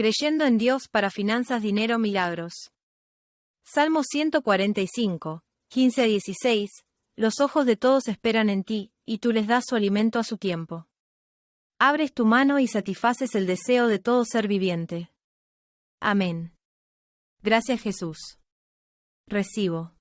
Creyendo en Dios para finanzas, dinero, milagros. Salmo 145, 15 a 16. Los ojos de todos esperan en ti, y tú les das su alimento a su tiempo. Abres tu mano y satisfaces el deseo de todo ser viviente. Amén. Gracias Jesús. Recibo.